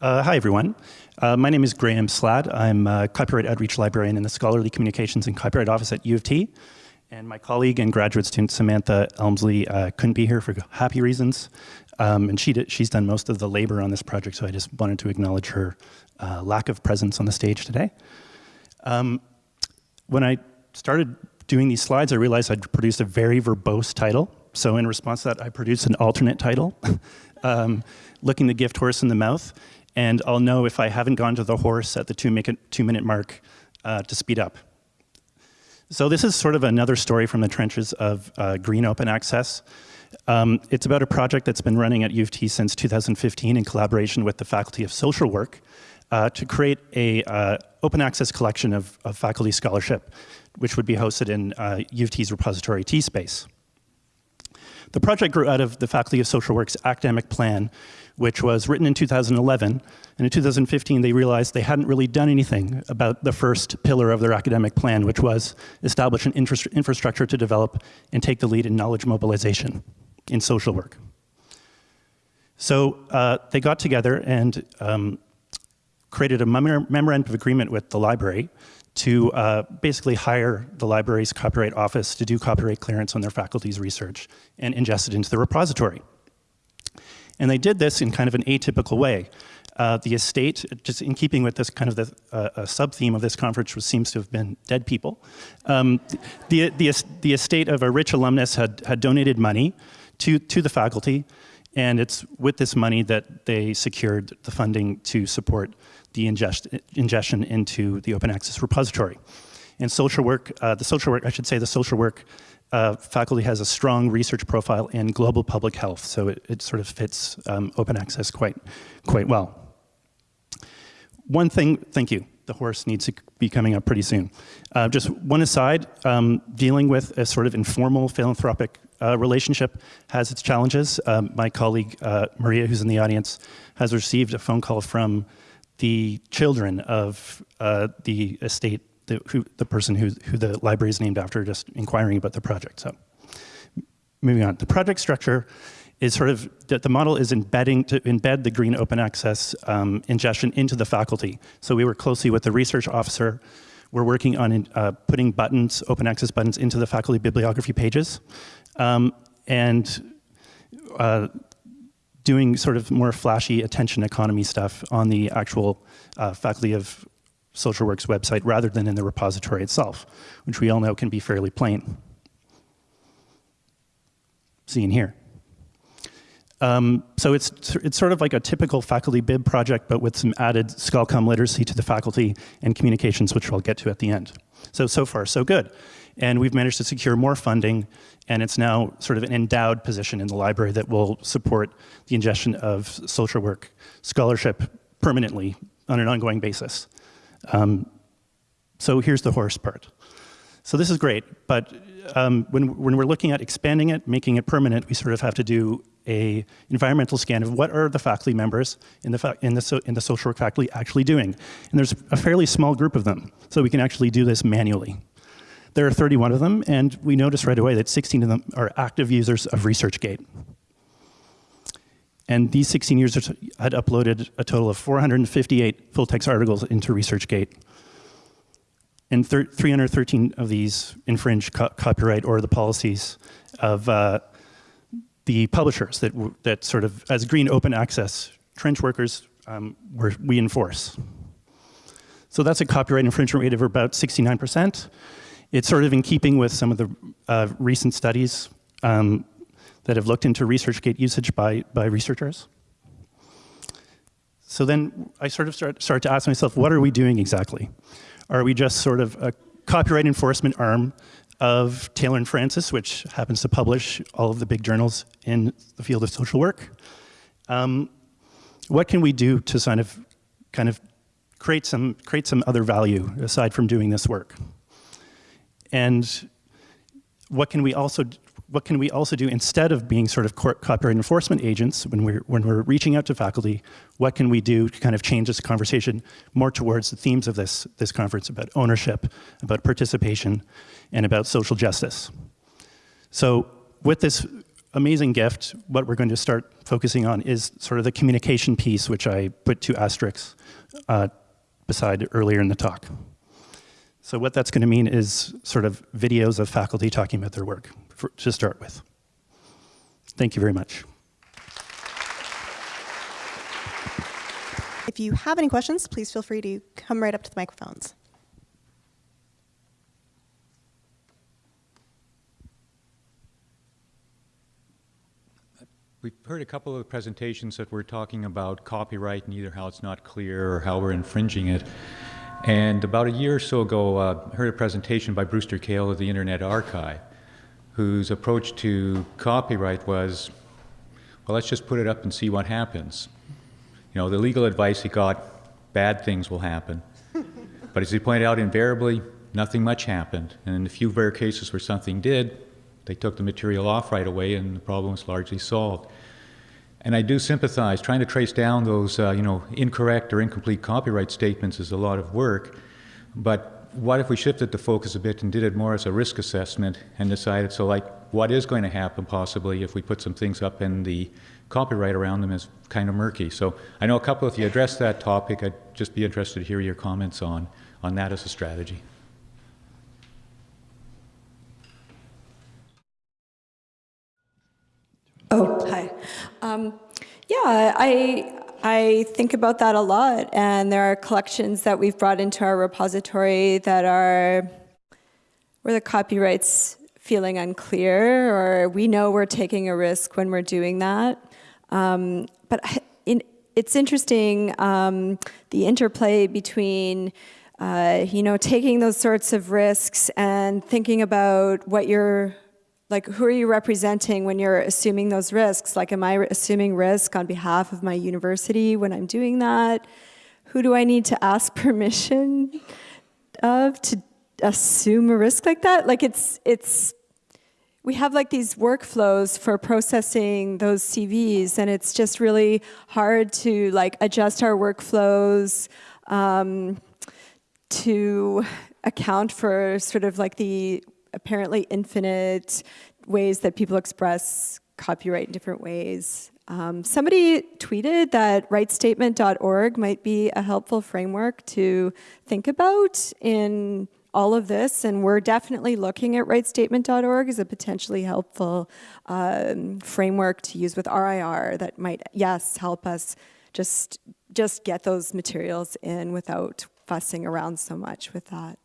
Uh, hi, everyone. Uh, my name is Graham Slaght. I'm a copyright outreach librarian in the Scholarly Communications and Copyright Office at U of T. And my colleague and graduate student Samantha Elmsley uh, couldn't be here for happy reasons. Um, and she did, she's done most of the labor on this project, so I just wanted to acknowledge her uh, lack of presence on the stage today. Um, when I started doing these slides, I realized I'd produced a very verbose title. So in response to that, I produced an alternate title, um, Looking the Gift Horse in the Mouth and I'll know if I haven't gone to the horse at the two, two minute mark uh, to speed up. So this is sort of another story from the trenches of uh, green open access. Um, it's about a project that's been running at U of T since 2015 in collaboration with the Faculty of Social Work uh, to create a uh, open access collection of, of, faculty scholarship, which would be hosted in uh, U of T's repository T-Space. The project grew out of the Faculty of Social Work's academic plan, which was written in 2011. And in 2015, they realized they hadn't really done anything about the first pillar of their academic plan, which was establish an infrastructure to develop and take the lead in knowledge mobilization in social work. So uh, they got together and um, created a memorandum of agreement with the library to uh, basically hire the library's copyright office to do copyright clearance on their faculty's research and ingest it into the repository. And they did this in kind of an atypical way. Uh, the estate, just in keeping with this kind of the uh, sub-theme of this conference, which seems to have been dead people, um, the, the, the estate of a rich alumnus had, had donated money to, to the faculty, and it's with this money that they secured the funding to support the ingest, ingestion into the open access repository. And social work, uh, the social work, I should say the social work uh, faculty has a strong research profile in global public health, so it, it sort of fits um, open access quite, quite well. One thing, thank you, the horse needs to be coming up pretty soon. Uh, just one aside, um, dealing with a sort of informal philanthropic uh, relationship has its challenges. Um, my colleague, uh, Maria, who's in the audience, has received a phone call from the children of uh, the estate, the, who, the person who, who the library is named after, just inquiring about the project. So moving on, the project structure is sort of, the, the model is embedding, to embed the green open access um, ingestion into the faculty. So we work closely with the research officer. We're working on uh, putting buttons, open access buttons into the faculty bibliography pages. Um, and uh, doing sort of more flashy attention economy stuff on the actual uh, Faculty of Social Work's website rather than in the repository itself, which we all know can be fairly plain. Seen here. Um, so it's, it's sort of like a typical faculty bib project, but with some added ScholComm literacy to the faculty and communications, which I'll get to at the end. So, so far, so good. And we've managed to secure more funding, and it's now sort of an endowed position in the library that will support the ingestion of social work scholarship permanently on an ongoing basis. Um, so here's the horse part. So this is great, but um, when, when we're looking at expanding it, making it permanent, we sort of have to do a environmental scan of what are the faculty members in the, in the, so, in the social work faculty actually doing. And there's a fairly small group of them, so we can actually do this manually. There are 31 of them, and we notice right away that 16 of them are active users of ResearchGate. And these 16 users had uploaded a total of 458 full-text articles into ResearchGate. And 313 of these infringe co copyright or the policies of uh, the publishers that, that sort of, as green open access trench workers, um, we enforce. So that's a copyright infringement rate of about 69%. It's sort of in keeping with some of the uh, recent studies um, that have looked into ResearchGate usage by, by researchers. So then I sort of start, start to ask myself, what are we doing exactly? Are we just sort of a copyright enforcement arm of Taylor and Francis, which happens to publish all of the big journals in the field of social work? Um, what can we do to kind of, kind of create some, create some other value aside from doing this work? And what can we also what can we also do instead of being sort of copyright enforcement agents when we're, when we're reaching out to faculty, what can we do to kind of change this conversation more towards the themes of this, this conference about ownership, about participation, and about social justice. So with this amazing gift, what we're going to start focusing on is sort of the communication piece, which I put two asterisks uh, beside earlier in the talk. So what that's going to mean is sort of videos of faculty talking about their work for, to start with. Thank you very much. If you have any questions, please feel free to come right up to the microphones. We've heard a couple of presentations that were talking about copyright and either how it's not clear or how we're infringing it. And about a year or so ago, uh, I heard a presentation by Brewster Kahle of the Internet Archive, whose approach to copyright was, well, let's just put it up and see what happens. You know, the legal advice he got, bad things will happen. but as he pointed out, invariably, nothing much happened. And in the few rare cases where something did, they took the material off right away and the problem was largely solved. And I do sympathize. Trying to trace down those, uh, you know, incorrect or incomplete copyright statements is a lot of work. But what if we shifted the focus a bit and did it more as a risk assessment and decided, so like, what is going to happen possibly if we put some things up and the copyright around them is kind of murky. So I know a couple of you addressed that topic. I'd just be interested to hear your comments on, on that as a strategy. Oh, hi. Um, yeah, I I think about that a lot, and there are collections that we've brought into our repository that are where the copyrights feeling unclear, or we know we're taking a risk when we're doing that. Um, but in, it's interesting um, the interplay between. Uh, you know, taking those sorts of risks and thinking about what you're like who are you representing when you're assuming those risks? Like am I assuming risk on behalf of my university when I'm doing that? Who do I need to ask permission of to assume a risk like that? Like it's, it's, we have like these workflows for processing those CVs and it's just really hard to like adjust our workflows um, to account for sort of like the apparently infinite ways that people express copyright in different ways. Um, somebody tweeted that rightstatement.org might be a helpful framework to think about in all of this, and we're definitely looking at rightstatement.org as a potentially helpful um, framework to use with RIR that might, yes, help us just, just get those materials in without fussing around so much with that.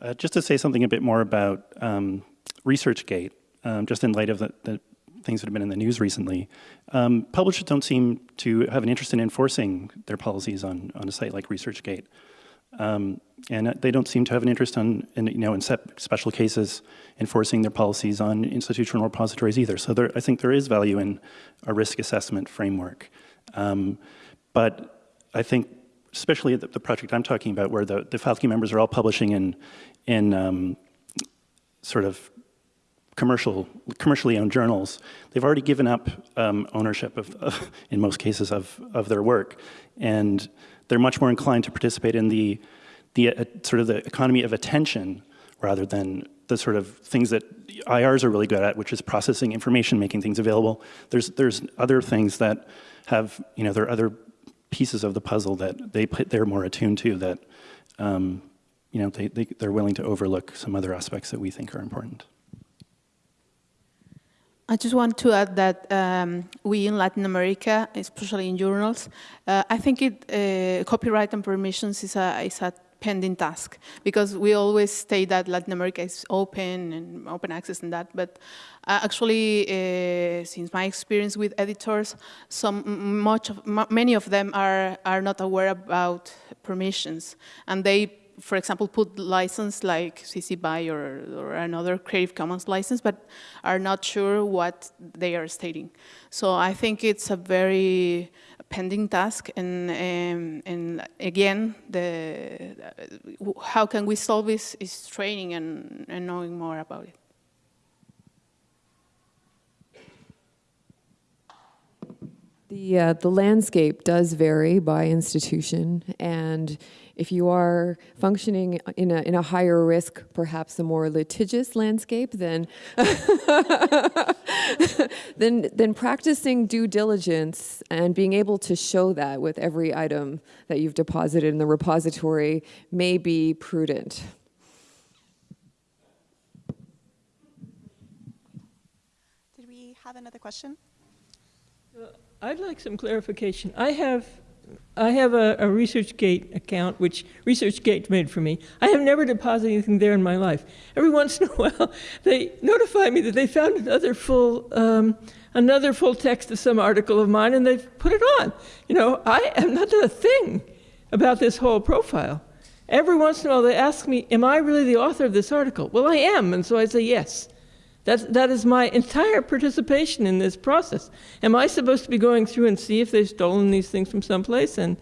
Uh, just to say something a bit more about um, ResearchGate, um, just in light of the, the, things that have been in the news recently, um, publishers don't seem to have an interest in enforcing their policies on, on a site like ResearchGate. Um, and they don't seem to have an interest on, in, you know, in special cases, enforcing their policies on institutional repositories either. So there, I think there is value in a risk assessment framework. Um, but I think especially the, the, project I'm talking about, where the, the faculty members are all publishing in, in um, sort of commercial, commercially owned journals, they've already given up um, ownership of, of, in most cases, of, of their work. And they're much more inclined to participate in the, the uh, sort of the economy of attention rather than the sort of things that IRs are really good at, which is processing information, making things available. There's, there's other things that have, you know, there are other pieces of the puzzle that they put, they're more attuned to that, um, you know, they, they, they're willing to overlook some other aspects that we think are important. I just want to add that um, we in Latin America, especially in journals, uh, I think it, uh, copyright and permissions is a, is a pending task. Because we always say that Latin America is open and open access and that, but uh, actually, uh, since my experience with editors, some much of, many of them are are not aware about permissions, and they for example, put license like CC BY or, or, another Creative Commons license, but are not sure what they are stating. So I think it's a very pending task, and um, and again, the how can we solve this is training and, and knowing more about it. The, uh, the landscape does vary by institution, and if you are functioning in a, in a higher risk, perhaps a more litigious landscape, then, then, then practicing due diligence and being able to show that with every item that you've deposited in the repository may be prudent. Did we have another question? Uh, I'd like some clarification. I have, I have a, a ResearchGate account, which ResearchGate made for me. I have never deposited anything there in my life. Every once in a while, they notify me that they found another full, um, another full text of some article of mine, and they've put it on. You know, I have not done a thing about this whole profile. Every once in a while, they ask me, "Am I really the author of this article?" Well, I am, and so I say yes. That's, that is my entire participation in this process. Am I supposed to be going through and see if they've stolen these things from someplace and,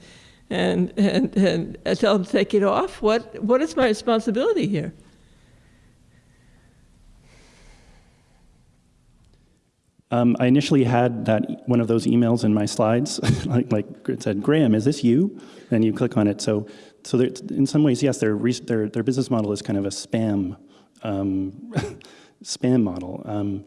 and, and, and tell them to take it off? What, what is my responsibility here? Um, I initially had that one of those emails in my slides, like, like it said, Graham, is this you? And you click on it. So, so in some ways, yes, their, their, their business model is kind of a spam, um, spam model. Um,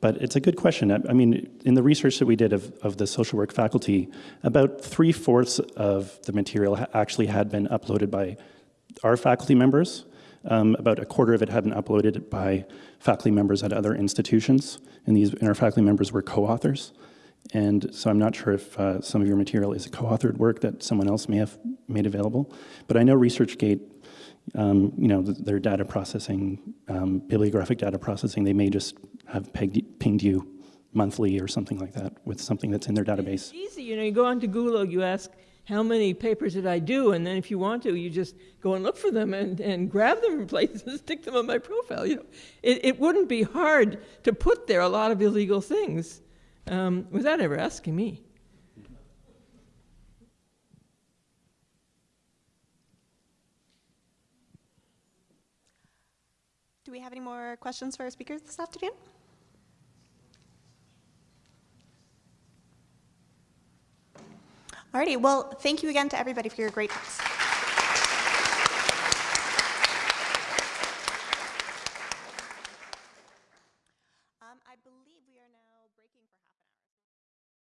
but it's a good question. I, I mean, in the research that we did of, of the social work faculty, about three fourths of the material ha- actually had been uploaded by our faculty members. Um, about a quarter of it had been uploaded by faculty members at other institutions, and these and our faculty members were co-authors. And so I'm not sure if uh, some of your material is a co-authored work that someone else may have made available. But I know ResearchGate, um, you know, their data processing, um, bibliographic data processing, they may just have pegged, pinged you monthly or something like that with something that's in their database. It's easy, you know, you go onto Google, you ask, how many papers did I do? And then if you want to, you just go and look for them and, and grab them from places and stick them on my profile. You know, it, it wouldn't be hard to put there a lot of illegal things um, without ever asking me. Do we have any more questions for our speakers this afternoon? Alrighty, well, thank you again to everybody for your great talks.